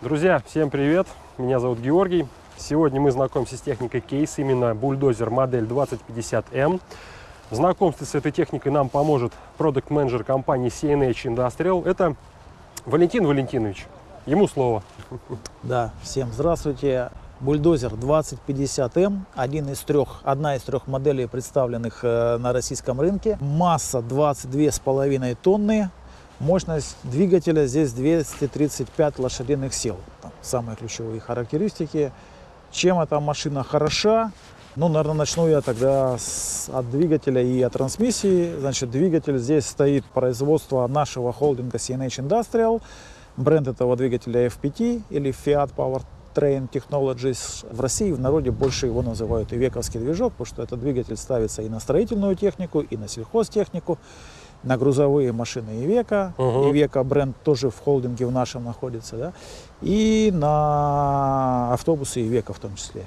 Друзья, всем привет! Меня зовут Георгий. Сегодня мы знакомимся с техникой кейс, именно бульдозер модель 2050M. В знакомстве с этой техникой нам поможет продукт-менеджер компании CNH Industrial. Это Валентин Валентинович. Ему слово. Да, всем здравствуйте. Бульдозер 2050М, один из трех, одна из трех моделей, представленных э, на российском рынке. Масса 22,5 тонны, Мощность двигателя здесь 235 лошадиных сил. Там самые ключевые характеристики. Чем эта машина хороша? Ну, наверное, начну я тогда с, от двигателя и от трансмиссии. Значит, двигатель здесь стоит производство нашего холдинга CNH Industrial. Бренд этого двигателя FPT или Fiat Powertrain Technologies. В России в народе больше его называют и вековский движок, потому что этот двигатель ставится и на строительную технику, и на сельхозтехнику на грузовые машины Ивека. Угу. Ивека бренд тоже в холдинге в нашем находится, да, и на автобусы Ивека в том числе.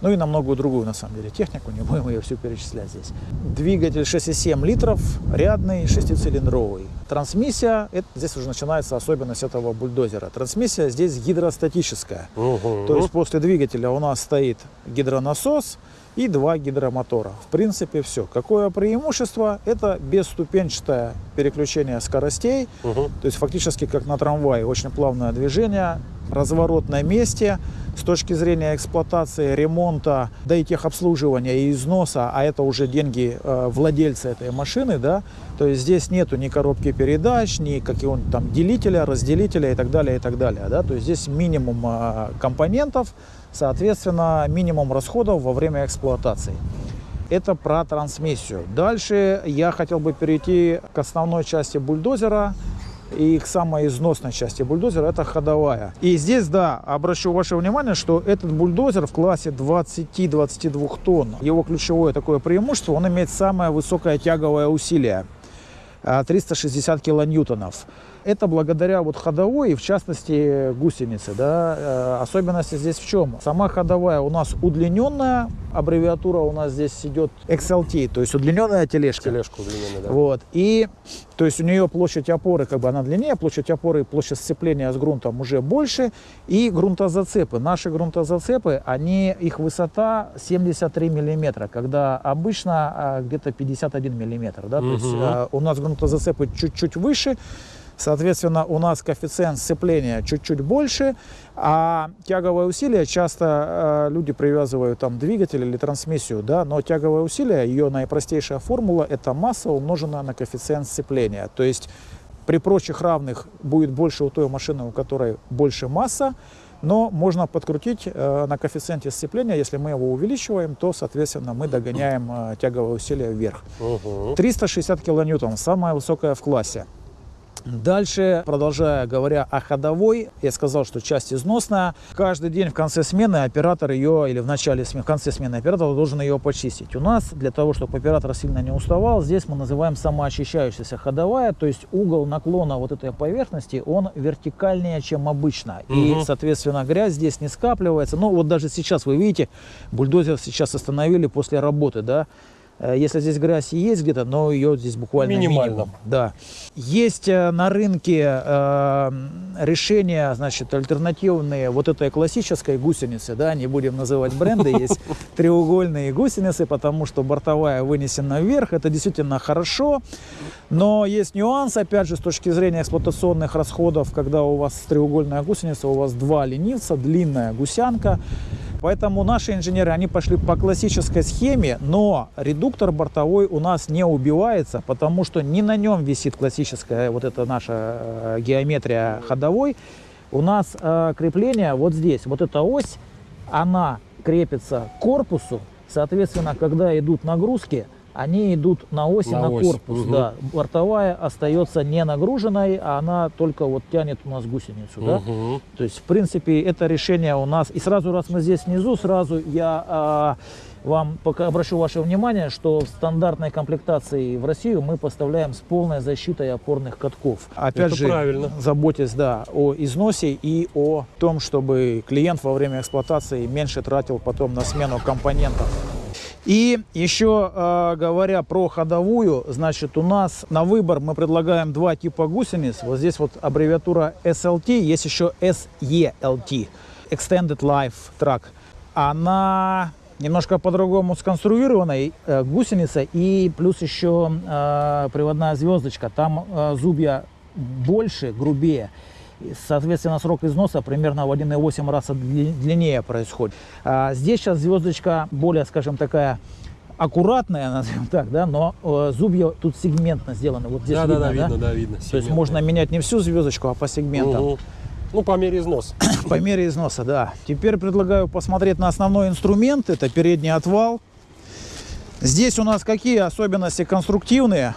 Ну и на многую другую, на самом деле, технику, не будем ее всю перечислять здесь. Двигатель 6,7 литров, рядный, шестицилиндровый. Трансмиссия, это, здесь уже начинается особенность этого бульдозера. Трансмиссия здесь гидростатическая. Угу. То есть после двигателя у нас стоит гидронасос, и два гидромотора. В принципе, все. Какое преимущество? Это бесступенчатое переключение скоростей, угу. то есть фактически как на трамвае, очень плавное движение, разворот на месте. С точки зрения эксплуатации, ремонта, да и техобслуживания и износа, а это уже деньги э, владельца этой машины, да, то есть здесь нету ни коробки передач, ни какого-нибудь там делителя, разделителя и так далее, и так далее, да, то есть здесь минимум э, компонентов, соответственно, минимум расходов во время эксплуатации. Это про трансмиссию. Дальше я хотел бы перейти к основной части бульдозера, и к самой износной части бульдозера это ходовая. И здесь, да, обращу ваше внимание, что этот бульдозер в классе 20-22 тонн, его ключевое такое преимущество, он имеет самое высокое тяговое усилие. 360 килоньютонов. Это благодаря вот ходовой и в частности гусенице. Да? Э, особенности здесь в чем? Сама ходовая у нас удлиненная, аббревиатура у нас здесь идет XLT, то есть удлиненная тележка. Тележка удлиненная, да. Вот. И то есть у нее площадь опоры, как бы она длиннее, площадь опоры и площадь сцепления с грунтом уже больше. И грунтозацепы. Наши грунтозацепы, они, их высота 73 миллиметра, когда обычно а, где-то 51 миллиметр. Да? Угу. То есть а, у нас грунтозацепы чуть-чуть выше. Соответственно, у нас коэффициент сцепления чуть-чуть больше, а тяговое усилие часто э, люди привязывают там двигатель или трансмиссию, да, но тяговое усилие, ее наипростейшая формула, это масса умноженная на коэффициент сцепления. То есть при прочих равных будет больше у той машины, у которой больше масса, но можно подкрутить э, на коэффициенте сцепления, если мы его увеличиваем, то, соответственно, мы догоняем э, тяговое усилие вверх. Угу. 360 килоньютон, самое высокое в классе. Дальше, продолжая говоря о ходовой, я сказал, что часть износная. Каждый день в конце смены оператор ее, или в начале смены, в конце смены оператор должен ее почистить. У нас, для того, чтобы оператор сильно не уставал, здесь мы называем самоочищающаяся ходовая, то есть угол наклона вот этой поверхности, он вертикальнее, чем обычно. Угу. И, соответственно, грязь здесь не скапливается. Ну, вот даже сейчас, вы видите, бульдозер сейчас остановили после работы, да, если здесь грязь и есть где-то, но ее здесь буквально минимально. Минимум, да. Есть э, на рынке э, решения, значит, альтернативные вот этой классической гусеницы, да, не будем называть бренды, есть треугольные гусеницы, потому что бортовая вынесена вверх, это действительно хорошо, но есть нюанс, опять же, с точки зрения эксплуатационных расходов, когда у вас треугольная гусеница, у вас два ленивца, длинная гусянка, Поэтому наши инженеры, они пошли по классической схеме, но редуктор бортовой у нас не убивается, потому что не на нем висит классическая вот эта наша э, геометрия ходовой. У нас э, крепление вот здесь, вот эта ось, она крепится к корпусу, соответственно, когда идут нагрузки, они идут на оси, на, на ось. корпус. Угу. Да. Бортовая остается не нагруженной, а она только вот тянет у нас гусеницу. Угу. Да? То есть, в принципе, это решение у нас... И сразу, раз мы здесь внизу, сразу я а, вам пока обращу ваше внимание, что в стандартной комплектации в Россию мы поставляем с полной защитой опорных катков. Опять это же, правильно. заботясь да, о износе и о том, чтобы клиент во время эксплуатации меньше тратил потом на смену компонентов. И еще э, говоря про ходовую, значит, у нас на выбор мы предлагаем два типа гусениц. Вот здесь вот аббревиатура SLT, есть еще SELT, Extended Life Track. Она немножко по-другому сконструированная э, гусеница и плюс еще э, приводная звездочка. Там э, зубья больше, грубее. Соответственно, срок износа примерно в 1,8 раза дли- длиннее происходит. А здесь сейчас звездочка более, скажем, такая аккуратная, назовем так, да, но э, зубья тут сегментно сделаны. Вот здесь да, видно, да, да, видно, да, видно. То есть можно менять не всю звездочку, а по сегментам. Мгм. Ну, по мере износа. По мере износа, да. Теперь предлагаю посмотреть на основной инструмент. Это передний отвал. Здесь у нас какие особенности конструктивные?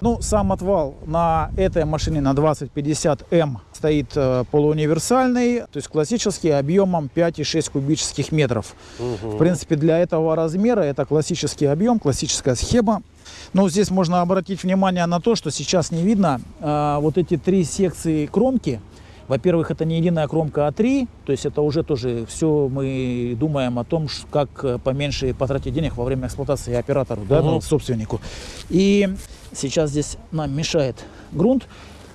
Ну, сам отвал на этой машине на 2050М стоит э, полууниверсальный, то есть классический объемом 5,6 кубических метров. В принципе, для этого размера это классический объем, классическая схема. Но здесь можно обратить внимание на то, что сейчас не видно а, вот эти три секции кромки. Во-первых, это не единая кромка А3, то есть это уже тоже все мы думаем о том, как э, поменьше потратить денег во время эксплуатации оператору, да, ну, собственнику. И сейчас здесь нам мешает грунт.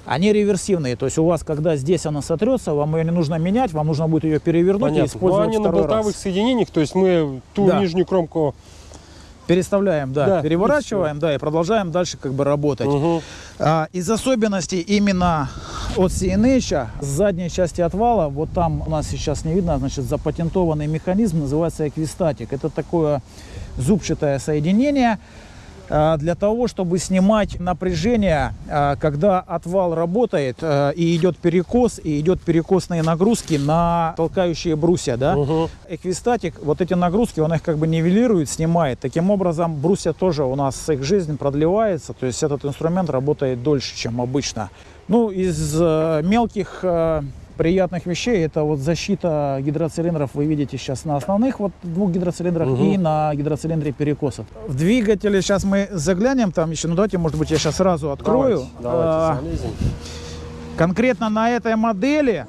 Они реверсивные, то есть у вас, когда здесь она сотрется, вам ее не нужно менять, вам нужно будет ее перевернуть и Понятно. Но использовать они на второй раз. болтовых соединениях, то есть мы ту Да. нижнюю кромку... Переставляем, да, Да, и переворачиваем, да, и продолжаем дальше как бы работать. Мгм. А, из особенностей именно от CNH, с задней части отвала, вот там у нас сейчас не видно, значит, запатентованный механизм, называется эквистатик. Это такое зубчатое соединение для того, чтобы снимать напряжение, а, когда отвал работает а, и идет перекос, и идет перекосные нагрузки на толкающие брусья, да. Мгм. Эквистатик, вот эти нагрузки, он их как бы нивелирует, снимает. Таким образом, брусья тоже у нас их жизнь продлевается, то есть этот инструмент работает дольше, чем обычно. Ну, из э, мелких э, приятных вещей, это вот защита гидроцилиндров вы видите сейчас на основных вот двух гидроцилиндрах Мгм. и на гидроцилиндре перекосов. В двигателе сейчас мы заглянем там еще, ну давайте, может быть, я сейчас сразу открою. Давайте, давайте залезем. Конкретно на этой модели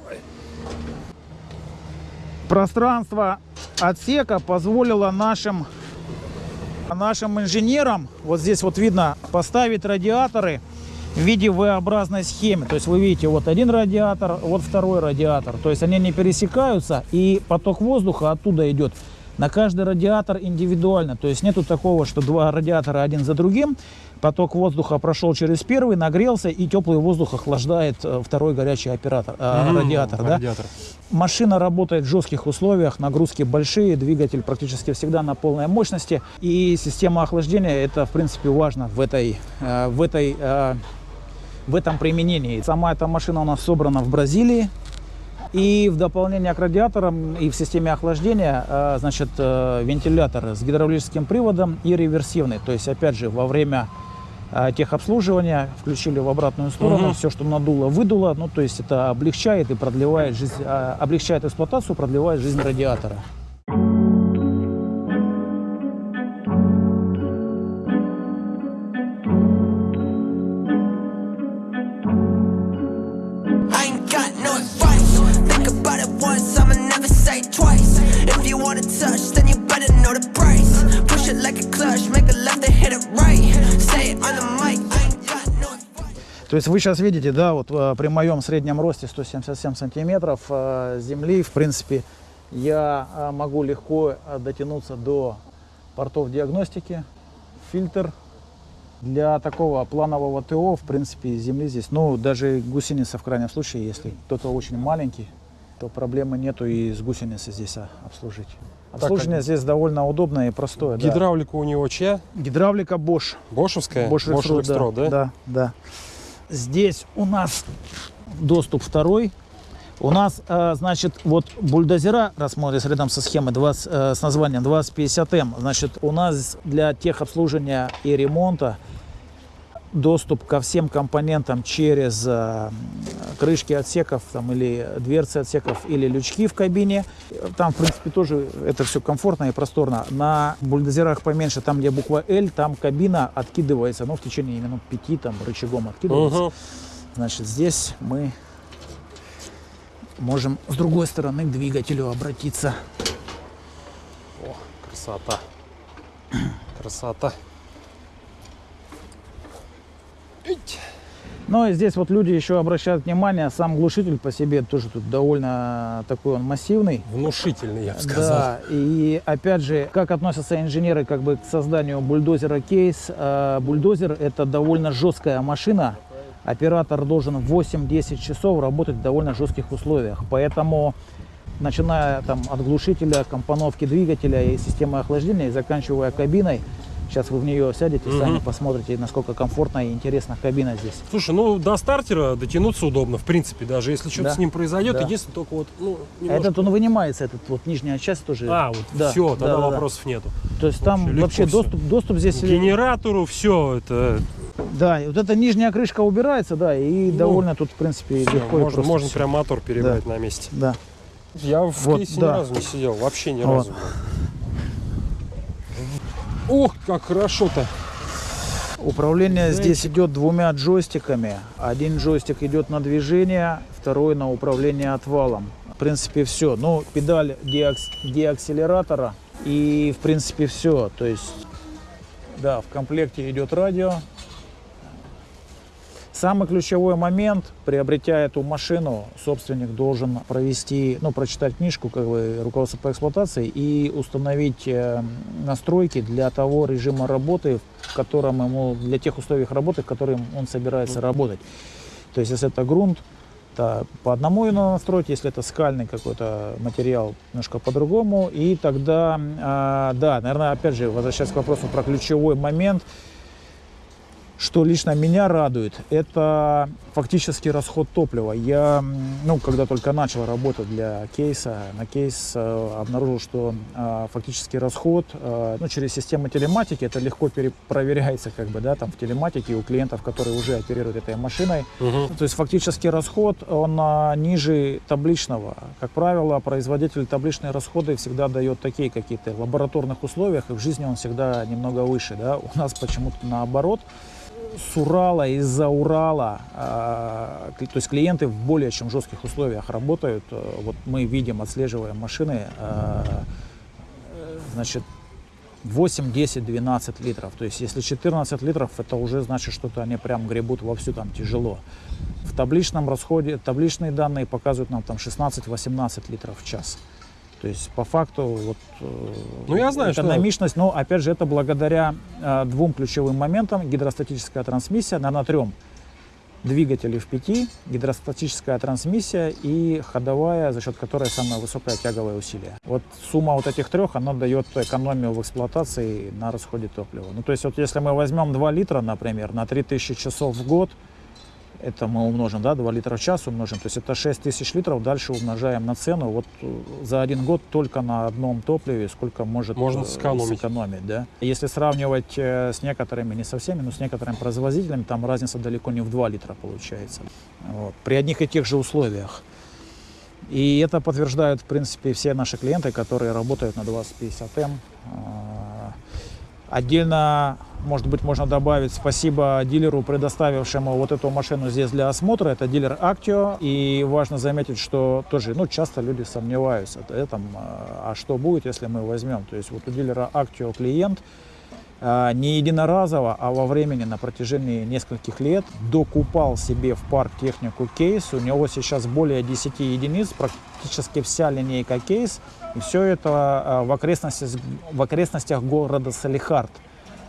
пространство отсека позволило нашим, нашим инженерам, вот здесь вот видно, поставить радиаторы в виде V-образной схемы. То есть вы видите, вот один радиатор, вот второй радиатор. То есть они не пересекаются, и поток воздуха оттуда идет на каждый радиатор индивидуально. То есть нету такого, что два радиатора один за другим. Поток воздуха прошел через первый, нагрелся, и теплый воздух охлаждает э, второй горячий оператор, э, Мгм. радиатор. Да? Радиатор. Машина работает в жестких условиях, нагрузки большие, двигатель практически всегда на полной мощности. И система охлаждения это, в принципе, важно в, этой, э, в, этой, э, в этом применении. Сама эта машина у нас собрана в Бразилии. И в дополнение к радиаторам и в системе охлаждения, э, значит, э, вентилятор с гидравлическим приводом и реверсивный. То есть, опять же, во время э, техобслуживания включили в обратную сторону, Мгм. все, что надуло, выдуло. Ну, то есть это облегчает и продлевает жизнь, облегчает эксплуатацию, продлевает жизнь радиатора. То есть вы сейчас видите, да, вот э, при моем среднем росте 177 сантиметров э, земли, в принципе, я э, могу легко дотянуться до портов диагностики, фильтр. Для такого планового ТО, в принципе, земли здесь, ну, даже гусеница в крайнем случае, если кто-то очень маленький, то проблемы нету и с гусеницы здесь а, обслужить. Обслуживание здесь довольно удобное и простое. да. Гидравлика у него чья? Гидравлика Bosch. Бошевская? Bosch Bosch Rexroth, да? Да, да. Здесь у нас доступ второй. У нас, э, значит, вот бульдозера, рассмотрится рядом со схемой 20, э, с названием 2050М, значит, у нас для техобслуживания и ремонта доступ ко всем компонентам через э, крышки отсеков там, или дверцы отсеков или лючки в кабине. Там, в принципе, тоже это все комфортно и просторно. На бульдозерах поменьше, там, где буква L, там кабина откидывается, ну, в течение минут пяти там рычагом откидывается. Мгм. Значит, здесь мы можем с другой стороны к двигателю обратиться. Красота. Красота. Ну и здесь вот люди еще обращают внимание, сам глушитель по себе тоже тут довольно такой он массивный. Внушительный, я бы сказал. Да, и опять же, как относятся инженеры как бы к созданию бульдозера кейс. Э, Бульдозер это довольно жесткая машина. Оператор должен 8-10 часов работать в довольно жестких условиях. Поэтому, начиная там от глушителя, компоновки двигателя и системы охлаждения, и заканчивая кабиной, сейчас вы в нее сядете, Мгм. сами посмотрите, насколько комфортная и интересна кабина здесь. Слушай, ну до стартера дотянуться удобно, в принципе, даже если что-то Да. с ним произойдет, Да. единственное только вот, ну, А немножко- этот он вынимается, этот вот нижняя часть тоже. А, вот Да, все, да, тогда да, да. вопросов нету. То есть там Вообще вообще доступ, доступ здесь... К генератору все это Да, и вот эта нижняя крышка убирается, да, и Ну, довольно тут, в принципе, всё, легко можно, просто можно всё. прям мотор перебрать на месте. Да. Я в Вот, кейсе ни да. разу не сидел, вообще ни Вот. разу. Ох, как хорошо-то. Управление Знаете- здесь идет двумя джойстиками. Один джойстик идет на движение, второй на управление отвалом. В принципе, все. Ну, педаль деакс- деакселератора и, в принципе, все. То есть, да, в комплекте идет радио. Самый ключевой момент, приобретя эту машину, собственник должен провести, ну, прочитать книжку, как бы, руководство по эксплуатации и установить э, настройки для того режима работы, в котором ему, для тех условий работы, в которых он собирается работать. То есть, если это грунт, то по одному его надо настроить, если это скальный какой-то материал, немножко по-другому. И тогда, а, да, наверное, опять же, возвращаясь к вопросу про ключевой момент, что лично меня радует, это фактически расход топлива. Я, ну, когда только начал работать для кейса, на кейс э, обнаружил, что э, фактически расход, э, ну, через систему телематики, это легко перепроверяется, как бы, да, там, в телематике у клиентов, которые уже оперируют этой машиной. Мгм. То есть фактически расход, он а, ниже табличного. Как правило, производитель табличные расходы всегда дает такие какие-то в лабораторных условиях, и в жизни он всегда немного выше. Да? У нас почему-то наоборот. С Урала, из-за Урала, а, то есть клиенты в более чем жестких условиях работают. Э, Вот мы видим, отслеживаем машины, а, значит, 8, 10, 12 литров. То есть если 14 литров, это уже значит, что-то они прям гребут вовсю, там тяжело. В табличном расходе, табличные данные показывают нам там 16-18 литров в час. То есть по факту вот, э, Ну, я знаю, что- экономичность, но опять же это благодаря э, двум ключевым моментам. Гидростатическая трансмиссия, наверное, трем. Двигатели в пяти, гидростатическая трансмиссия и ходовая, за счет которой самое высокое тяговое усилие. Вот сумма вот этих трех, она дает экономию в эксплуатации на расходе топлива. Ну, то есть вот если мы возьмем 2 литра, например, на 3000 часов в год, это мы умножим, да, 2 литра в час умножим, то есть это 6 тысяч литров, дальше умножаем на цену. Вот э, за один год только на одном топливе сколько может Можно э, сэкономить. сэкономить, да. Если сравнивать э, с некоторыми, не со всеми, но с некоторыми производителями, там разница далеко не в 2 литра получается. Вот. При одних и тех же условиях. И это подтверждают, в принципе, все наши клиенты, которые работают на 2050М. А, Отдельно, может быть, можно добавить спасибо дилеру, предоставившему вот эту машину здесь для осмотра. Это дилер Actio. И важно заметить, что тоже, ну, часто люди сомневаются в этом, а а что будет, если мы возьмем. То есть вот у дилера Actio клиент а, не единоразово, а во времени на протяжении нескольких лет докупал себе в парк технику кейс. У него сейчас более 10 единиц, практически вся линейка кейс. И все это а, в окрестностях, в окрестностях города Салихард.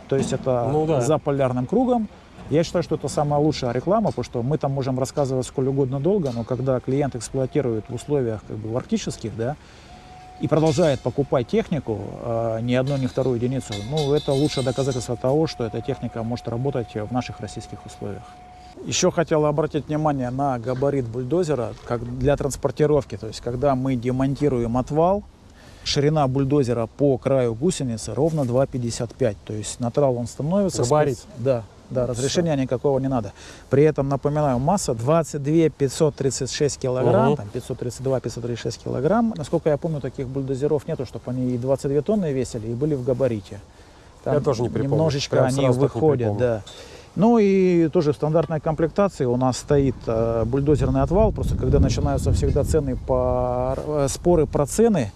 То есть это Ну да. за полярным кругом. Я считаю, что это самая лучшая реклама, потому что мы там можем рассказывать сколь угодно долго, но когда клиент эксплуатирует в условиях как бы, арктических, да, и продолжает покупать технику, э, ни одну, ни вторую единицу, ну, это лучшее доказательство того, что эта техника может работать в наших российских условиях. Еще хотел обратить внимание на габарит бульдозера как для транспортировки. То есть, когда мы демонтируем отвал, ширина бульдозера по краю гусеницы ровно 2,55. То есть на трал он становится. Габарит. спец- Да, да, разрешения никакого не надо. При этом, напоминаю, масса 22 536 килограмм, Мгм. там 532-536 килограмм. Насколько я помню, таких бульдозеров нету, чтобы они и 22 тонны весили, и были в габарите. Я тоже не припомню. Немножечко Прям они выходят, да. Ну и тоже в стандартной комплектации у нас стоит э, бульдозерный отвал. Просто когда начинаются всегда цены по э, споры про цены,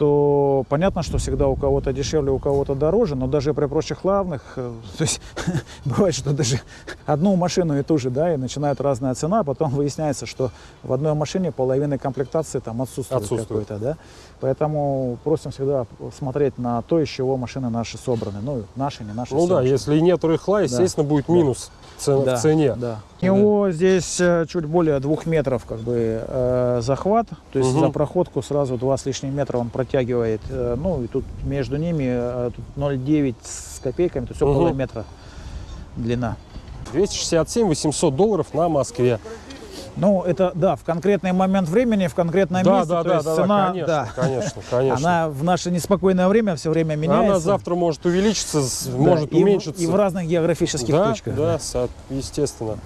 что понятно, что всегда у кого-то дешевле, у кого-то дороже, но даже при прочих равных, э, то есть бывает, что даже одну машину и ту же, да, и начинает разная цена, а потом выясняется, что в одной машине половина комплектации там отсутствует, Отсутствует. какой-то, да. Поэтому просим всегда смотреть на то, из чего машины наши собраны. Ну, наши, не наши. Ну да, машины. если нет рыхла, естественно, будет Да. минус цен- Да, в цене. Да. У него здесь э, чуть более двух метров как бы э, захват, то есть Мгм. за проходку сразу два с лишним метра он протягивает. э, ну и тут между ними э, тут 0,9 с копейками, то есть около Мгм. метра длина. 267 800 долларов на Москве. Ну это да, в конкретный момент времени, в конкретном Да, месте, да, да, да, цена, да, конечно, да. конечно, конечно. Она в наше неспокойное время все время меняется. Она завтра может увеличиться, Да, может и уменьшиться. И в разных географических да, точках. Да, со- естественно.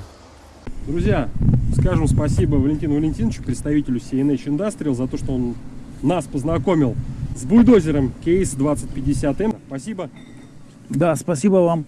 Друзья, скажем спасибо Валентину Валентиновичу, представителю CNH Industrial, за то, что он нас познакомил с бульдозером Case 2050M. Спасибо. да, спасибо вам.